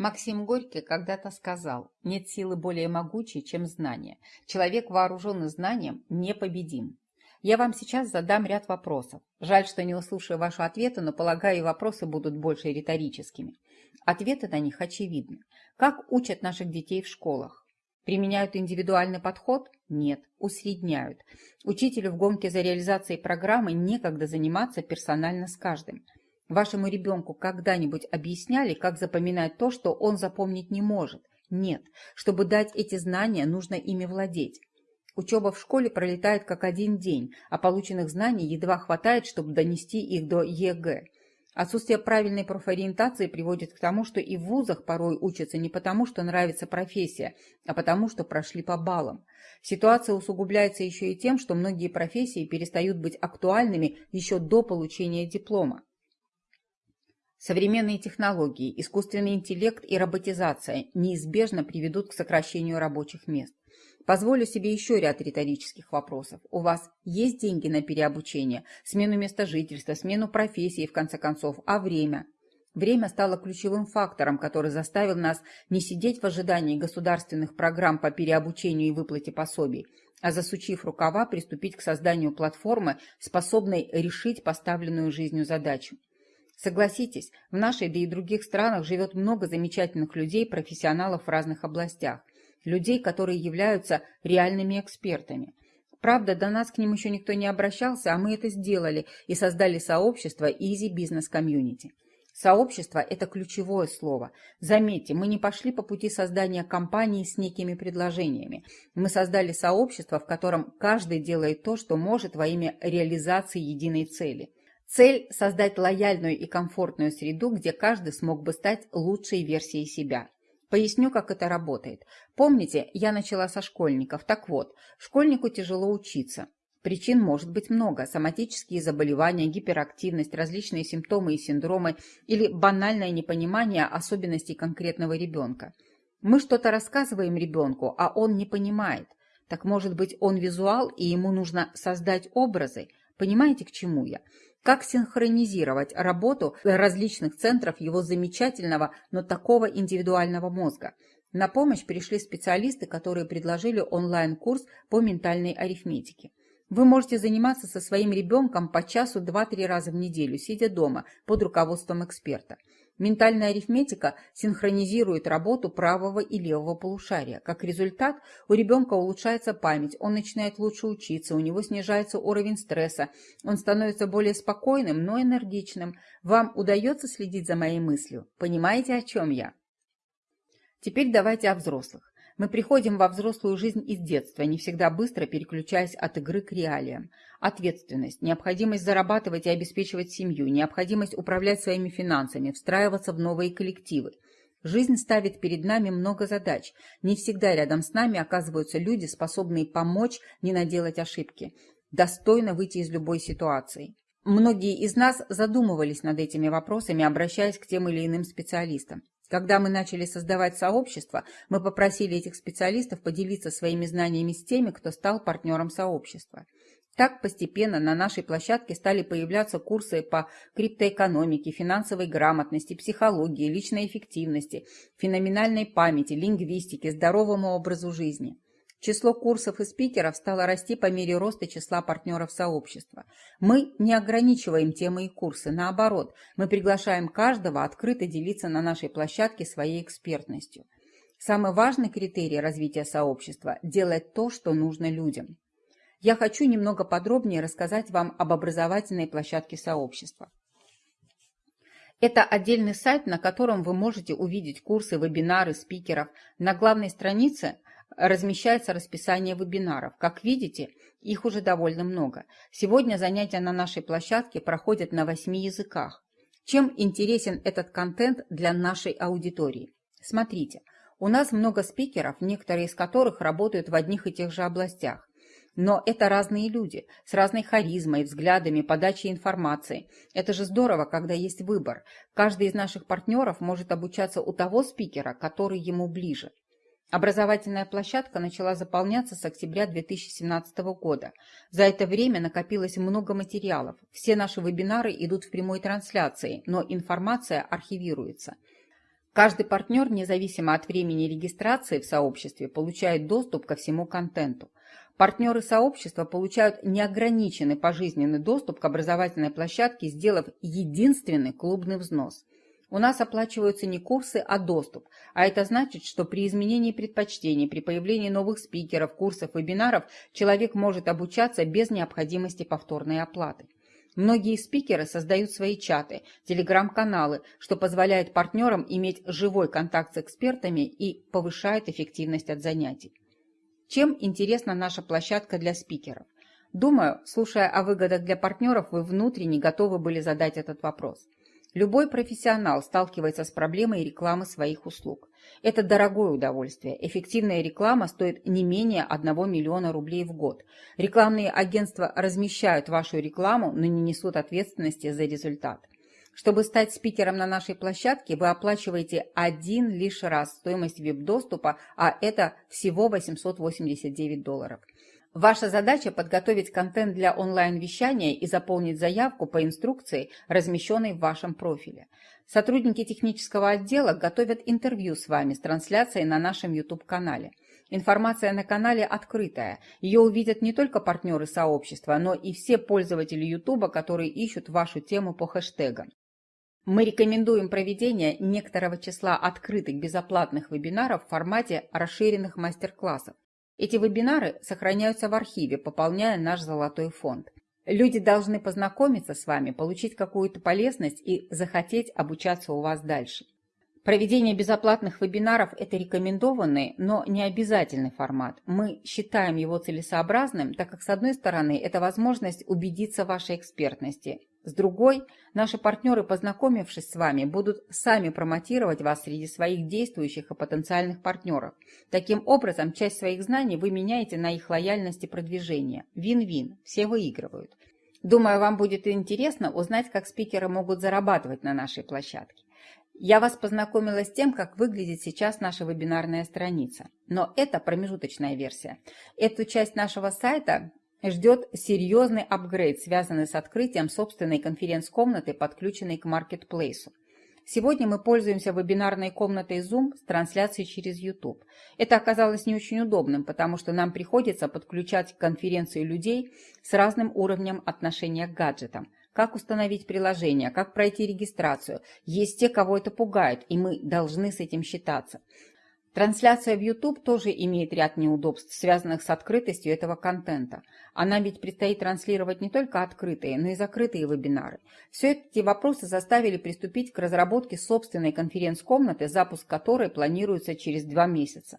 Максим Горький когда-то сказал, нет силы более могучей, чем знание. Человек, вооруженный знанием, непобедим. Я вам сейчас задам ряд вопросов. Жаль, что не услышаю ваши ответы, но, полагаю, вопросы будут больше риторическими. Ответы на них очевидны. Как учат наших детей в школах? Применяют индивидуальный подход? Нет, усредняют. Учителю в гонке за реализацией программы некогда заниматься персонально с каждым. Вашему ребенку когда-нибудь объясняли, как запоминать то, что он запомнить не может? Нет. Чтобы дать эти знания, нужно ими владеть. Учеба в школе пролетает как один день, а полученных знаний едва хватает, чтобы донести их до ЕГЭ. Отсутствие правильной профориентации приводит к тому, что и в вузах порой учатся не потому, что нравится профессия, а потому, что прошли по баллам. Ситуация усугубляется еще и тем, что многие профессии перестают быть актуальными еще до получения диплома. Современные технологии, искусственный интеллект и роботизация неизбежно приведут к сокращению рабочих мест. Позволю себе еще ряд риторических вопросов. У вас есть деньги на переобучение, смену места жительства, смену профессии, в конце концов, а время? Время стало ключевым фактором, который заставил нас не сидеть в ожидании государственных программ по переобучению и выплате пособий, а засучив рукава, приступить к созданию платформы, способной решить поставленную жизнью задачу. Согласитесь, в нашей, да и других странах живет много замечательных людей, профессионалов в разных областях. Людей, которые являются реальными экспертами. Правда, до нас к ним еще никто не обращался, а мы это сделали и создали сообщество Easy Business Community. Сообщество – это ключевое слово. Заметьте, мы не пошли по пути создания компании с некими предложениями. Мы создали сообщество, в котором каждый делает то, что может во имя реализации единой цели – Цель – создать лояльную и комфортную среду, где каждый смог бы стать лучшей версией себя. Поясню, как это работает. Помните, я начала со школьников. Так вот, школьнику тяжело учиться. Причин может быть много. Соматические заболевания, гиперактивность, различные симптомы и синдромы или банальное непонимание особенностей конкретного ребенка. Мы что-то рассказываем ребенку, а он не понимает. Так может быть он визуал и ему нужно создать образы? Понимаете, к чему я? Как синхронизировать работу различных центров его замечательного, но такого индивидуального мозга? На помощь пришли специалисты, которые предложили онлайн-курс по ментальной арифметике. Вы можете заниматься со своим ребенком по часу 2-3 раза в неделю, сидя дома, под руководством эксперта. Ментальная арифметика синхронизирует работу правого и левого полушария. Как результат, у ребенка улучшается память, он начинает лучше учиться, у него снижается уровень стресса, он становится более спокойным, но энергичным. Вам удается следить за моей мыслью? Понимаете, о чем я? Теперь давайте о взрослых. Мы приходим во взрослую жизнь из детства, не всегда быстро переключаясь от игры к реалиям. Ответственность, необходимость зарабатывать и обеспечивать семью, необходимость управлять своими финансами, встраиваться в новые коллективы. Жизнь ставит перед нами много задач. Не всегда рядом с нами оказываются люди, способные помочь не наделать ошибки, достойно выйти из любой ситуации. Многие из нас задумывались над этими вопросами, обращаясь к тем или иным специалистам. Когда мы начали создавать сообщество, мы попросили этих специалистов поделиться своими знаниями с теми, кто стал партнером сообщества. Так постепенно на нашей площадке стали появляться курсы по криптоэкономике, финансовой грамотности, психологии, личной эффективности, феноменальной памяти, лингвистике, здоровому образу жизни. Число курсов и спикеров стало расти по мере роста числа партнеров сообщества. Мы не ограничиваем темы и курсы, наоборот, мы приглашаем каждого открыто делиться на нашей площадке своей экспертностью. Самый важный критерий развития сообщества – делать то, что нужно людям. Я хочу немного подробнее рассказать вам об образовательной площадке сообщества. Это отдельный сайт, на котором вы можете увидеть курсы, вебинары, спикеров. На главной странице – размещается расписание вебинаров. Как видите, их уже довольно много. Сегодня занятия на нашей площадке проходят на восьми языках. Чем интересен этот контент для нашей аудитории? Смотрите, у нас много спикеров, некоторые из которых работают в одних и тех же областях. Но это разные люди, с разной харизмой, взглядами, подачей информации. Это же здорово, когда есть выбор. Каждый из наших партнеров может обучаться у того спикера, который ему ближе. Образовательная площадка начала заполняться с октября 2017 года. За это время накопилось много материалов. Все наши вебинары идут в прямой трансляции, но информация архивируется. Каждый партнер, независимо от времени регистрации в сообществе, получает доступ ко всему контенту. Партнеры сообщества получают неограниченный пожизненный доступ к образовательной площадке, сделав единственный клубный взнос. У нас оплачиваются не курсы, а доступ, а это значит, что при изменении предпочтений, при появлении новых спикеров, курсов, вебинаров человек может обучаться без необходимости повторной оплаты. Многие спикеры создают свои чаты, телеграм-каналы, что позволяет партнерам иметь живой контакт с экспертами и повышает эффективность от занятий. Чем интересна наша площадка для спикеров? Думаю, слушая о выгодах для партнеров, вы внутренне готовы были задать этот вопрос. Любой профессионал сталкивается с проблемой рекламы своих услуг. Это дорогое удовольствие. Эффективная реклама стоит не менее 1 миллиона рублей в год. Рекламные агентства размещают вашу рекламу, но не несут ответственности за результат. Чтобы стать спикером на нашей площадке, вы оплачиваете один лишь раз стоимость веб-доступа, а это всего 889 долларов. Ваша задача – подготовить контент для онлайн-вещания и заполнить заявку по инструкции, размещенной в вашем профиле. Сотрудники технического отдела готовят интервью с вами с трансляцией на нашем YouTube-канале. Информация на канале открытая. Ее увидят не только партнеры сообщества, но и все пользователи YouTube, которые ищут вашу тему по хэштегам. Мы рекомендуем проведение некоторого числа открытых безоплатных вебинаров в формате расширенных мастер-классов. Эти вебинары сохраняются в архиве, пополняя наш золотой фонд. Люди должны познакомиться с вами, получить какую-то полезность и захотеть обучаться у вас дальше. Проведение безоплатных вебинаров – это рекомендованный, но не обязательный формат. Мы считаем его целесообразным, так как, с одной стороны, это возможность убедиться в вашей экспертности, с другой, наши партнеры, познакомившись с вами, будут сами промотировать вас среди своих действующих и потенциальных партнеров. Таким образом, часть своих знаний вы меняете на их лояльность и продвижение. Вин-вин, все выигрывают. Думаю, вам будет интересно узнать, как спикеры могут зарабатывать на нашей площадке. Я вас познакомила с тем, как выглядит сейчас наша вебинарная страница. Но это промежуточная версия. Эту часть нашего сайта ждет серьезный апгрейд, связанный с открытием собственной конференц-комнаты, подключенной к маркетплейсу. Сегодня мы пользуемся вебинарной комнатой Zoom с трансляцией через YouTube. Это оказалось не очень удобным, потому что нам приходится подключать к конференции людей с разным уровнем отношения к гаджетам. Как установить приложение, как пройти регистрацию. Есть те, кого это пугает, и мы должны с этим считаться. Трансляция в YouTube тоже имеет ряд неудобств, связанных с открытостью этого контента. Она ведь предстоит транслировать не только открытые, но и закрытые вебинары. Все эти вопросы заставили приступить к разработке собственной конференц-комнаты, запуск которой планируется через два месяца.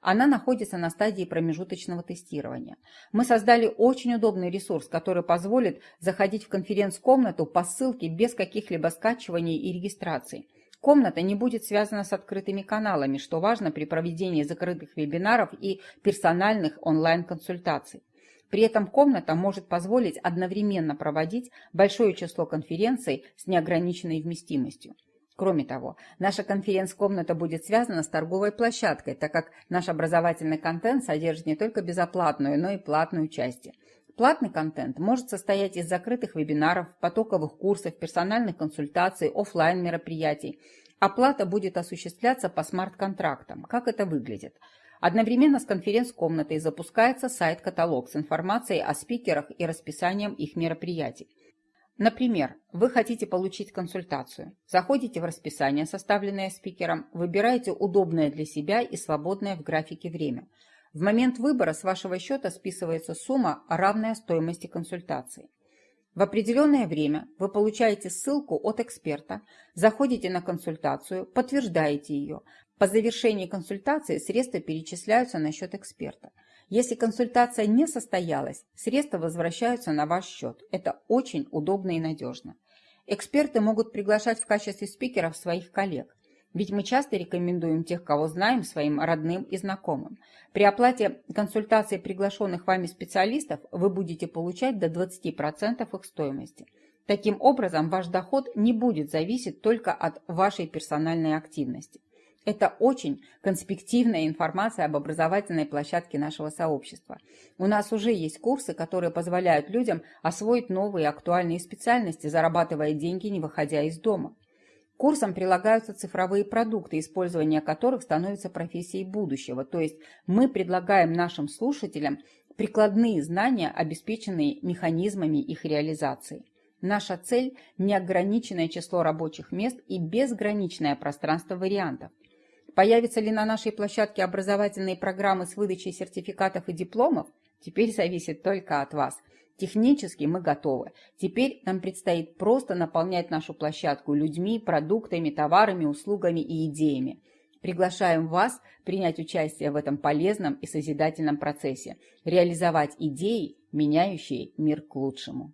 Она находится на стадии промежуточного тестирования. Мы создали очень удобный ресурс, который позволит заходить в конференц-комнату по ссылке без каких-либо скачиваний и регистраций. Комната не будет связана с открытыми каналами, что важно при проведении закрытых вебинаров и персональных онлайн-консультаций. При этом комната может позволить одновременно проводить большое число конференций с неограниченной вместимостью. Кроме того, наша конференц-комната будет связана с торговой площадкой, так как наш образовательный контент содержит не только безоплатную, но и платную части. Платный контент может состоять из закрытых вебинаров, потоковых курсов, персональных консультаций, офлайн мероприятий. Оплата будет осуществляться по смарт-контрактам. Как это выглядит? Одновременно с конференц-комнатой запускается сайт-каталог с информацией о спикерах и расписанием их мероприятий. Например, вы хотите получить консультацию. Заходите в расписание, составленное спикером, выбираете удобное для себя и свободное в графике время – в момент выбора с вашего счета списывается сумма, равная стоимости консультации. В определенное время вы получаете ссылку от эксперта, заходите на консультацию, подтверждаете ее. По завершении консультации средства перечисляются на счет эксперта. Если консультация не состоялась, средства возвращаются на ваш счет. Это очень удобно и надежно. Эксперты могут приглашать в качестве спикеров своих коллег. Ведь мы часто рекомендуем тех, кого знаем, своим родным и знакомым. При оплате консультации приглашенных вами специалистов вы будете получать до 20% их стоимости. Таким образом, ваш доход не будет зависеть только от вашей персональной активности. Это очень конспективная информация об образовательной площадке нашего сообщества. У нас уже есть курсы, которые позволяют людям освоить новые актуальные специальности, зарабатывая деньги, не выходя из дома. Курсам прилагаются цифровые продукты, использование которых становится профессией будущего. То есть мы предлагаем нашим слушателям прикладные знания, обеспеченные механизмами их реализации. Наша цель – неограниченное число рабочих мест и безграничное пространство вариантов. Появятся ли на нашей площадке образовательные программы с выдачей сертификатов и дипломов? Теперь зависит только от вас. Технически мы готовы. Теперь нам предстоит просто наполнять нашу площадку людьми, продуктами, товарами, услугами и идеями. Приглашаем вас принять участие в этом полезном и созидательном процессе, реализовать идеи, меняющие мир к лучшему.